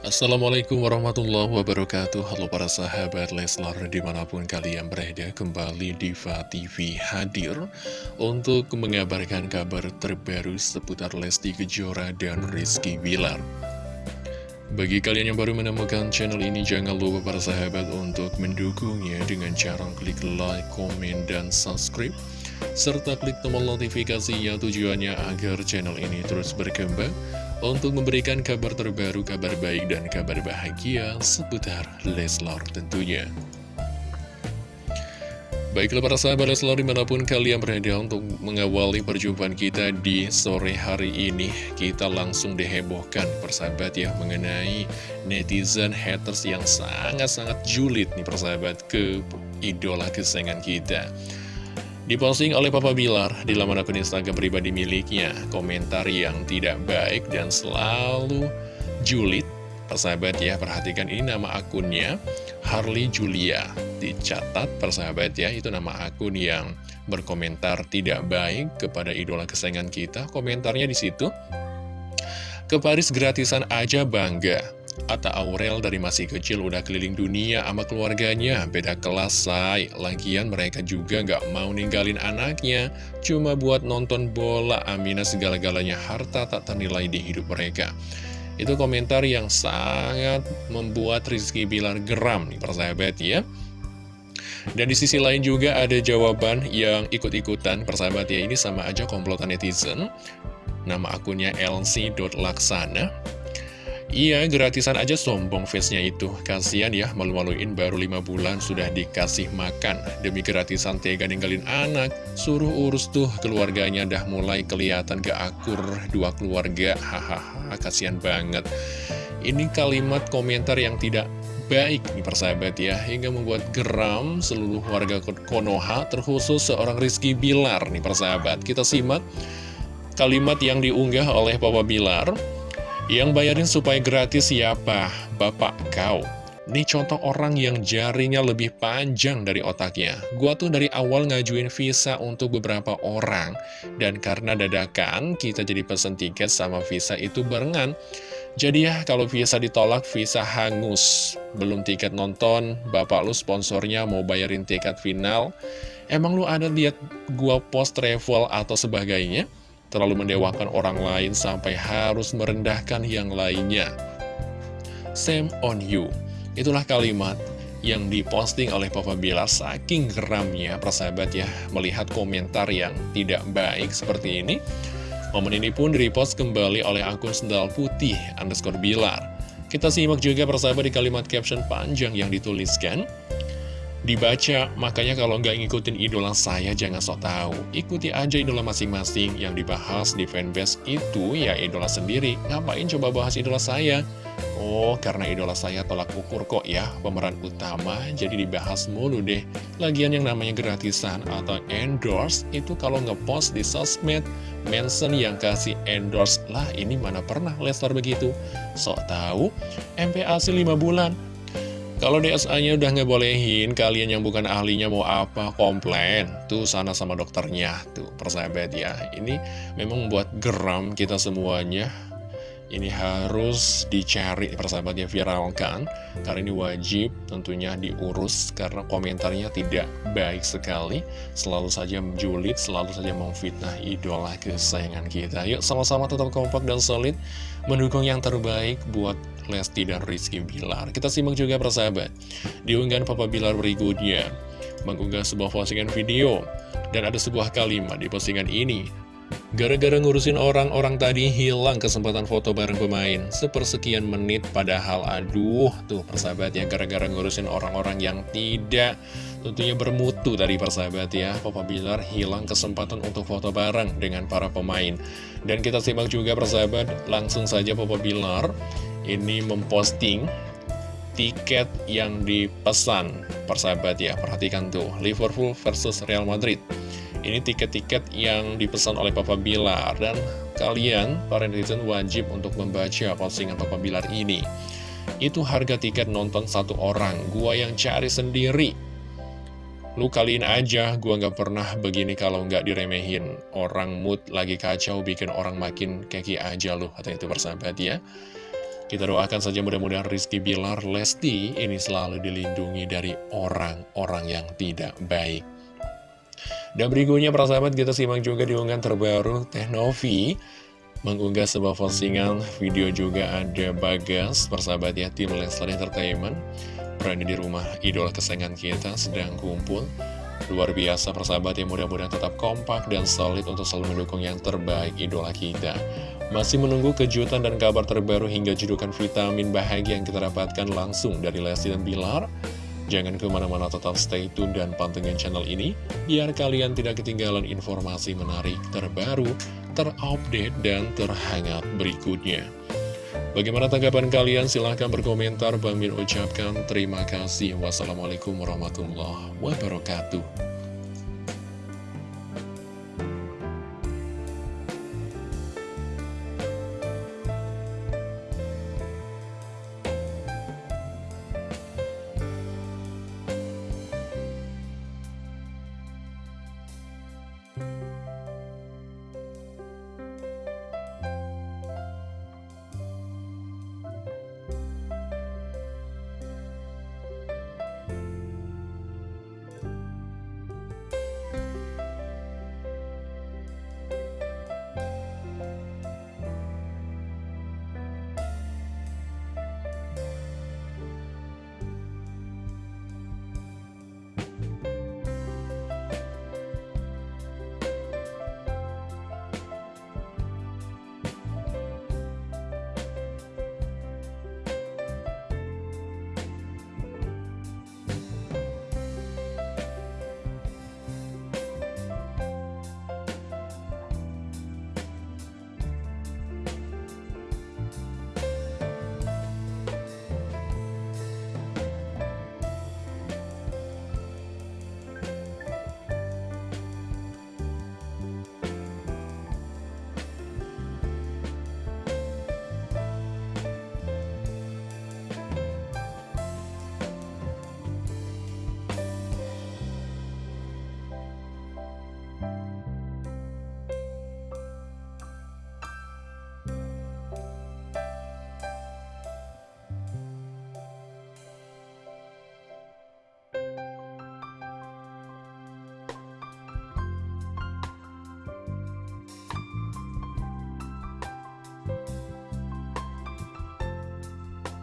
Assalamualaikum warahmatullahi wabarakatuh. Halo para sahabat Leslar di mana pun kalian berada kembali Diva TV hadir Untuk mengabarkan kabar terbaru seputar Lesti Kejora dan Rizky Bilar. Bagi kalian yang baru menemukan channel ini Jangan lupa para sahabat untuk mendukungnya Dengan cara klik like, komen, dan subscribe Serta klik tombol notifikasinya tujuannya agar channel ini terus berkembang untuk memberikan kabar terbaru, kabar baik, dan kabar bahagia seputar Leslar tentunya. Baiklah para sahabat Leslar di mana pun kalian berada untuk mengawali perjumpaan kita di sore hari ini Kita langsung dihebohkan persahabat ya mengenai netizen haters yang sangat-sangat julid nih persahabat ke idola kesayangan kita Diposting oleh Papa Bilar di laman akun Instagram pribadi miliknya, komentar yang tidak baik dan selalu julid. Persahabat ya, perhatikan ini nama akunnya, Harley Julia. Dicatat persahabat ya, itu nama akun yang berkomentar tidak baik kepada idola kesayangan kita. Komentarnya di situ, ke Paris gratisan aja bangga. Atta Aurel dari masih kecil udah keliling dunia sama keluarganya, beda kelas say. Lagian mereka juga gak mau ninggalin anaknya, cuma buat nonton bola, Amina segala-galanya harta tak ternilai di hidup mereka. Itu komentar yang sangat membuat Rizky Bilar geram nih persahabat ya. Dan di sisi lain juga ada jawaban yang ikut-ikutan persahabat ya, ini sama aja komplotan netizen. Nama akunnya lc.laksana Iya, gratisan aja sombong face-nya itu. Kasian ya, malu-maluin baru 5 bulan sudah dikasih makan. Demi gratisan tega ninggalin anak, suruh urus tuh keluarganya dah mulai kelihatan gak akur dua keluarga. Hahaha, kasihan banget. Ini kalimat komentar yang tidak baik nih persahabat ya, hingga membuat geram seluruh warga Konoha, terkhusus seorang Rizky Bilar nih persahabat. Kita simak kalimat yang diunggah oleh Papa Bilar. Yang bayarin supaya gratis siapa? Bapak kau. Ini contoh orang yang jarinya lebih panjang dari otaknya. Gua tuh dari awal ngajuin visa untuk beberapa orang. Dan karena dadakan, kita jadi pesen tiket sama visa itu barengan. Jadi ya, kalau visa ditolak, visa hangus. Belum tiket nonton, bapak lu sponsornya mau bayarin tiket final. Emang lu ada lihat gua post travel atau sebagainya? Terlalu mendewakan orang lain sampai harus merendahkan yang lainnya. Same on you. Itulah kalimat yang diposting oleh Papa Bilar saking geramnya persahabat ya melihat komentar yang tidak baik seperti ini. Momen ini pun direpost kembali oleh akun sendal putih underscore Bilar. Kita simak juga persahabat di kalimat caption panjang yang dituliskan dibaca. Makanya kalau nggak ngikutin idola saya jangan sok tahu. Ikuti aja idola masing-masing yang dibahas di fanbase itu ya idola sendiri. Ngapain coba bahas idola saya? Oh, karena idola saya tolak ukur kok ya pemeran utama, jadi dibahas mulu deh. Lagian yang namanya gratisan atau endorse itu kalau ngepost di sosmed, mention yang kasih endorse lah ini mana pernah Leslar begitu. Sok tahu, MPAC 5 bulan, kalau DSA-nya udah ngebolehin, kalian yang bukan ahlinya mau apa, komplain. Tuh sana sama dokternya, tuh persahabat ya. Ini memang membuat geram kita semuanya. Ini harus dicari persahabatnya viralkan Karena ini wajib tentunya diurus Karena komentarnya tidak baik sekali Selalu saja menjulit, selalu saja memfitnah idola kesayangan kita Yuk sama-sama tetap kompak dan solid Mendukung yang terbaik buat Lesti dan Rizky Bilar. Kita simak juga persahabat. Di unggahan Papa Bilar berikutnya, mengunggah sebuah postingan video, dan ada sebuah kalimat di postingan ini. Gara-gara ngurusin orang-orang tadi hilang kesempatan foto bareng pemain Sepersekian menit padahal aduh tuh persahabat ya Gara-gara ngurusin orang-orang yang tidak tentunya bermutu dari persahabat ya Papa Bilar hilang kesempatan untuk foto bareng dengan para pemain Dan kita simak juga persahabat langsung saja Papa Bilar ini memposting tiket yang dipesan. Persahabat ya perhatikan tuh. Liverpool versus Real Madrid. Ini tiket-tiket yang dipesan oleh Papa Bilar. Dan kalian para netizen wajib untuk membaca postingan Papa Bilar ini. Itu harga tiket nonton satu orang. Gua yang cari sendiri. Lu kaliin aja. Gua nggak pernah begini kalau nggak diremehin. Orang mood lagi kacau bikin orang makin keki aja lu. Kata itu persahabat ya Kita doakan saja mudah-mudahan Rizky Bilar Lesti ini selalu dilindungi dari orang-orang yang tidak baik. Dan berikutnya para sahabat kita simak juga di unggahan terbaru Teh Novi mengunggah sebuah postingan video juga ada Bagas persahabat ya tim Leslar Entertainment berada di rumah idola kesayangan kita sedang kumpul luar biasa persahabat yang mudah-mudahan tetap kompak dan solid untuk selalu mendukung yang terbaik idola kita masih menunggu kejutan dan kabar terbaru hingga judukan vitamin bahagia yang kita dapatkan langsung dari Lesti dan Bilar? Jangan ke mana-mana tetap stay tune dan pantengin channel ini, biar kalian tidak ketinggalan informasi menarik terbaru, terupdate, dan terhangat berikutnya. Bagaimana tanggapan kalian? Silahkan berkomentar. Bang Min ucapkan terima kasih. Wassalamualaikum warahmatullahi wabarakatuh.